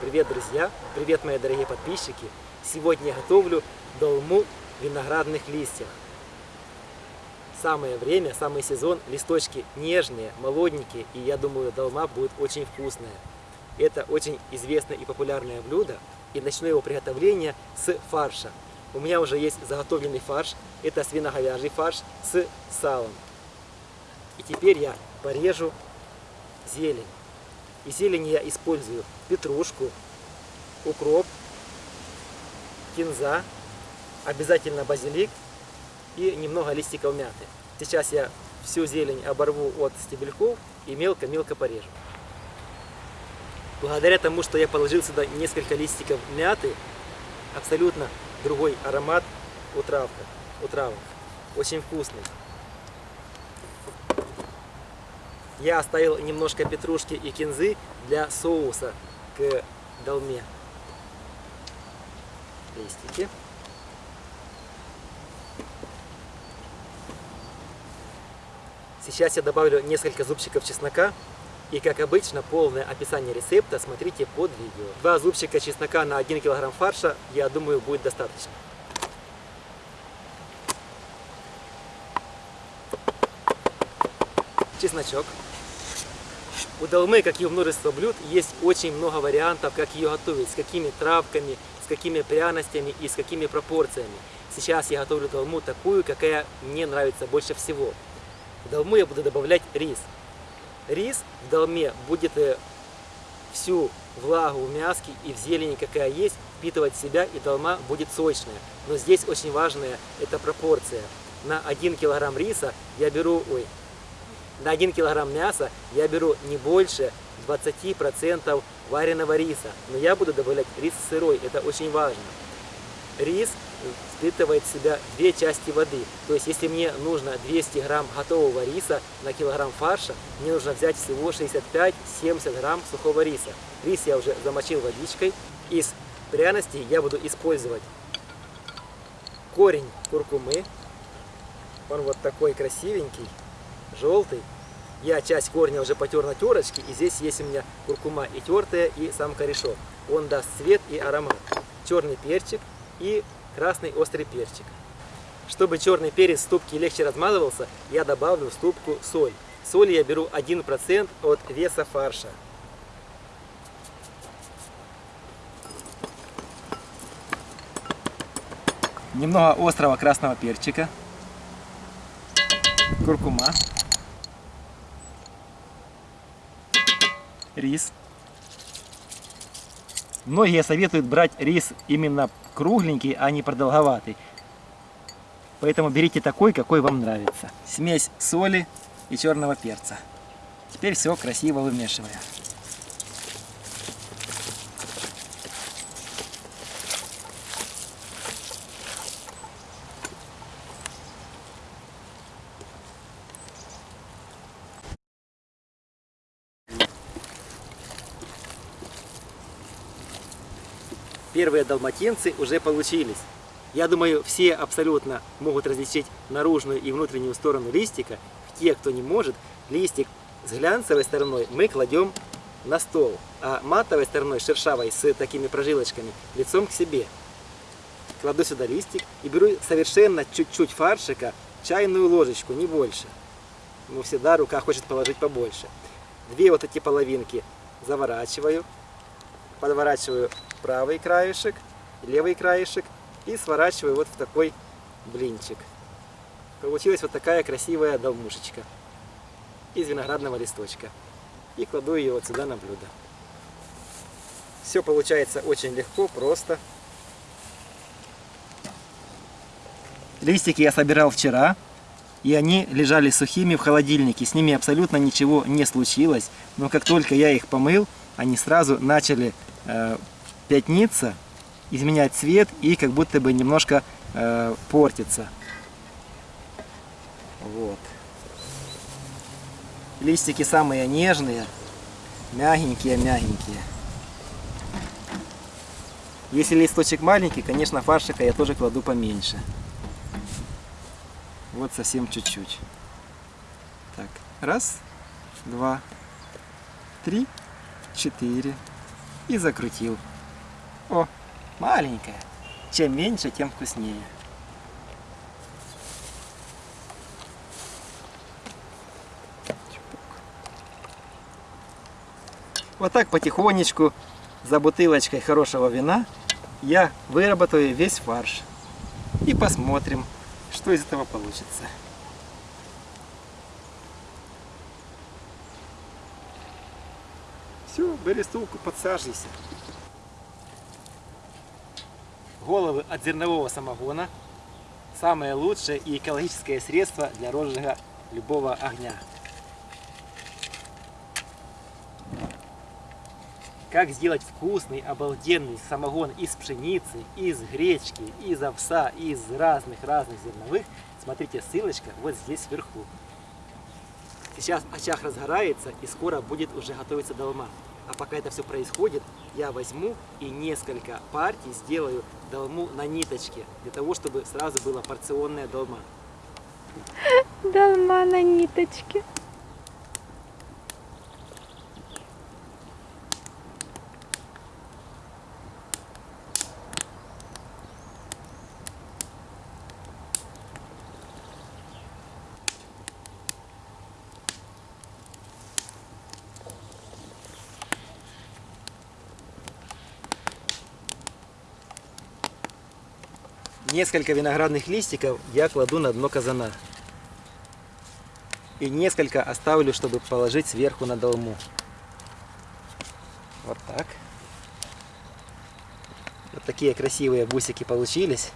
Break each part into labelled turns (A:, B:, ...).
A: Привет, друзья! Привет, мои дорогие подписчики! Сегодня я готовлю долму в виноградных листьях. Самое время, самый сезон, листочки нежные, молоденькие, и я думаю, долма будет очень вкусная. Это очень известное и популярное блюдо, и начну его приготовление с фарша. У меня уже есть заготовленный фарш, это свиноговяжий фарш с салом. И теперь я порежу зелень. И зелень я использую петрушку, укроп, кинза, обязательно базилик и немного листиков мяты. Сейчас я всю зелень оборву от стебельков и мелко-мелко порежу. Благодаря тому, что я положил сюда несколько листиков мяты, абсолютно другой аромат у травка, у травок. Очень вкусный. Я оставил немножко петрушки и кинзы для соуса к долме. Листики. Сейчас я добавлю несколько зубчиков чеснока. И как обычно, полное описание рецепта смотрите под видео. Два зубчика чеснока на 1 кг фарша, я думаю, будет достаточно. Чесночок. У долмы, как и у множества блюд, есть очень много вариантов, как ее готовить, с какими травками, с какими пряностями и с какими пропорциями. Сейчас я готовлю долму такую, какая мне нравится больше всего. В долму я буду добавлять рис. Рис в долме будет э, всю влагу в мяске и в зелени, какая есть, впитывать в себя, и долма будет сочная. Но здесь очень важная эта пропорция. На 1 килограмм риса я беру, ой, на 1 килограмм мяса я беру не больше 20% вареного риса. Но я буду добавлять рис сырой, это очень важно. Рис впитывает в себя две части воды. То есть, если мне нужно 200 грамм готового риса на килограмм фарша, мне нужно взять всего 65-70 грамм сухого риса. Рис я уже замочил водичкой. Из пряностей я буду использовать корень куркумы. Он вот такой красивенький желтый. Я часть корня уже потер на терочке, и здесь есть у меня куркума и тертая, и сам корешок. Он даст цвет и аромат. Черный перчик и красный острый перчик. Чтобы черный перец в ступке легче размазывался, я добавлю в ступку соль. Соль я беру 1% от веса фарша. Немного острого красного перчика. Куркума. Рис. Многие советуют брать рис именно кругленький, а не продолговатый. Поэтому берите такой, какой вам нравится. Смесь соли и черного перца. Теперь все красиво вымешиваем. Первые далматинцы уже получились. Я думаю, все абсолютно могут различить наружную и внутреннюю сторону листика. Те, кто не может, листик с глянцевой стороной мы кладем на стол, а матовой стороной, шершавой, с такими прожилочками, лицом к себе. Кладу сюда листик и беру совершенно чуть-чуть фаршика, чайную ложечку, не больше. Но всегда рука хочет положить побольше. Две вот эти половинки заворачиваю, подворачиваю правый краешек, левый краешек и сворачиваю вот в такой блинчик. Получилась вот такая красивая долмушечка из виноградного листочка. И кладу ее вот сюда на блюдо. Все получается очень легко, просто. Листики я собирал вчера, и они лежали сухими в холодильнике. С ними абсолютно ничего не случилось. Но как только я их помыл, они сразу начали э, пятниться, изменять цвет и как будто бы немножко э, портится. Вот. Листики самые нежные, мягенькие-мягенькие. Если листочек маленький, конечно, фаршика я тоже кладу поменьше. Вот совсем чуть-чуть. Так, раз, два, три, четыре, и закрутил. О, маленькая. Чем меньше, тем вкуснее. Вот так потихонечку, за бутылочкой хорошего вина, я выработаю весь фарш. И посмотрим, что из этого получится. Все, бери стулку, подсаживайся. Головы от зернового самогона – самое лучшее и экологическое средство для розжига любого огня. Как сделать вкусный, обалденный самогон из пшеницы, из гречки, из овса, из разных-разных зерновых, смотрите, ссылочка вот здесь сверху. Сейчас очаг разгорается и скоро будет уже готовиться долма. А пока это все происходит, я возьму и несколько партий сделаю долму на ниточке, для того, чтобы сразу была порционная долма.
B: Долма на ниточке.
A: Несколько виноградных листиков я кладу на дно казана. И несколько оставлю, чтобы положить сверху на долму. Вот так. Вот такие красивые бусики получились.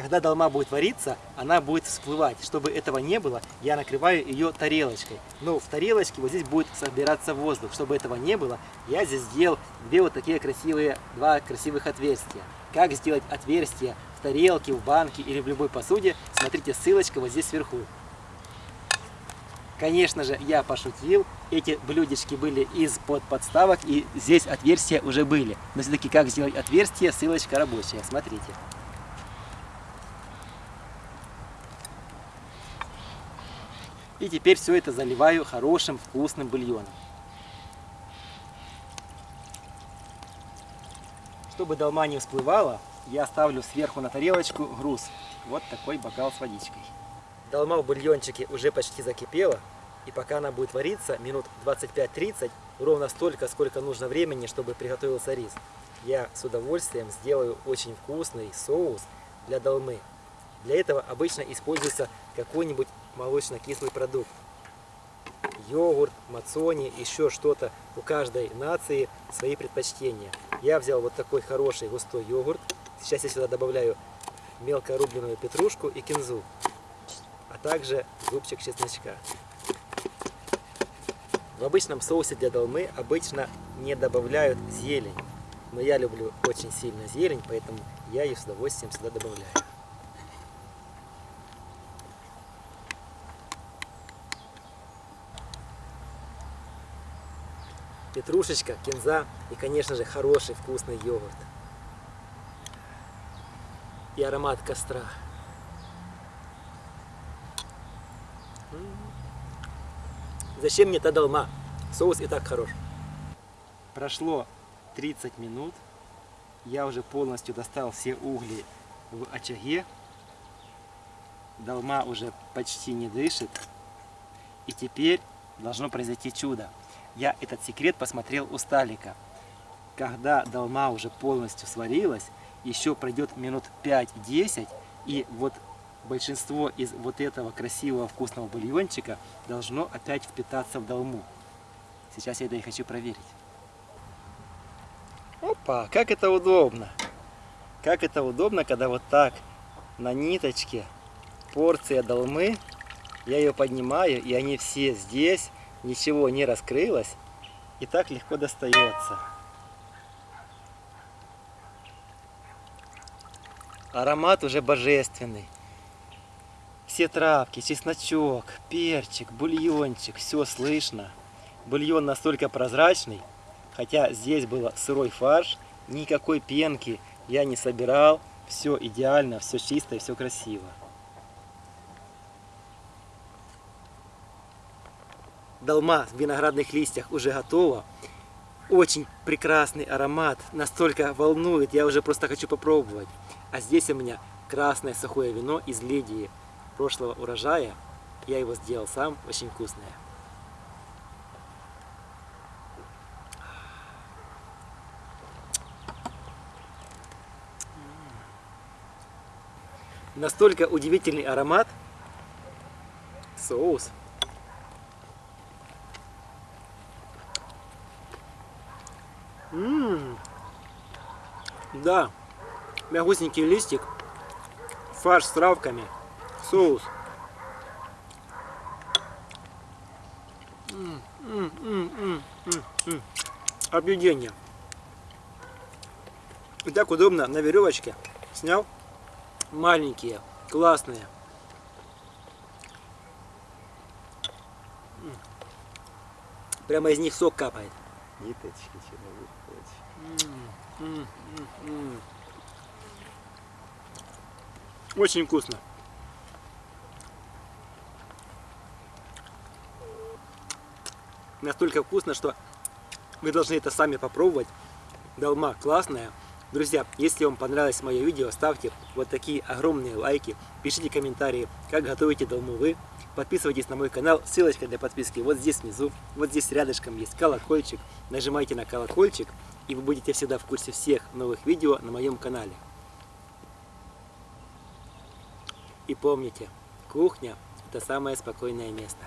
A: Когда долма будет вариться, она будет всплывать. Чтобы этого не было, я накрываю ее тарелочкой. Но в тарелочке вот здесь будет собираться воздух. Чтобы этого не было, я здесь сделал две вот такие красивые, два красивых отверстия. Как сделать отверстие в тарелке, в банке или в любой посуде, смотрите, ссылочка вот здесь сверху. Конечно же, я пошутил. Эти блюдечки были из-под подставок, и здесь отверстия уже были. Но все-таки как сделать отверстие, ссылочка рабочая. Смотрите. И теперь все это заливаю хорошим вкусным бульоном. Чтобы долма не всплывала, я ставлю сверху на тарелочку груз. Вот такой бокал с водичкой. Долма в бульончике уже почти закипела. И пока она будет вариться, минут 25-30, ровно столько, сколько нужно времени, чтобы приготовился рис, я с удовольствием сделаю очень вкусный соус для долмы. Для этого обычно используется какой-нибудь молочно-кислый продукт. Йогурт, мацони, еще что-то. У каждой нации свои предпочтения. Я взял вот такой хороший густой йогурт. Сейчас я сюда добавляю мелко рубленную петрушку и кинзу, а также зубчик чесночка. В обычном соусе для долмы обычно не добавляют зелень. Но я люблю очень сильно зелень, поэтому я ее с удовольствием сюда добавляю. Петрушечка, кинза и, конечно же, хороший вкусный йогурт. И аромат костра. Зачем мне та долма? Соус и так хорош. Прошло 30 минут. Я уже полностью достал все угли в очаге. Долма уже почти не дышит. И теперь должно произойти чудо. Я этот секрет посмотрел у Сталика. Когда долма уже полностью сварилась, еще пройдет минут 5-10, и вот большинство из вот этого красивого вкусного бульончика должно опять впитаться в долму. Сейчас я это и хочу проверить. Опа, как это удобно! Как это удобно, когда вот так на ниточке порция долмы, я ее поднимаю, и они все здесь, ничего не раскрылось. и так легко достается. Аромат уже божественный. Все травки, чесночок, перчик, бульончик, все слышно. Бульон настолько прозрачный, хотя здесь был сырой фарш, никакой пенки я не собирал, все идеально, все чисто и все красиво. Долма в виноградных листьях уже готова. Очень прекрасный аромат, настолько волнует, я уже просто хочу попробовать. А здесь у меня красное сухое вино из Лидии прошлого урожая. Я его сделал сам, очень вкусное. Настолько удивительный аромат. Соус. Да. Мягусенький листик. Фарш с травками. Соус. М Объедение. И так удобно на веревочке. Снял. Маленькие, классные. Прямо из них сок капает.
B: Ниточки
A: Очень вкусно. Настолько вкусно, что вы должны это сами попробовать. Долма классная. Друзья, если вам понравилось мое видео, ставьте вот такие огромные лайки, пишите комментарии, как готовите долму вы. Подписывайтесь на мой канал, ссылочка для подписки вот здесь внизу, вот здесь рядышком есть колокольчик. Нажимайте на колокольчик, и вы будете всегда в курсе всех новых видео на моем канале. И помните, кухня – это самое спокойное место.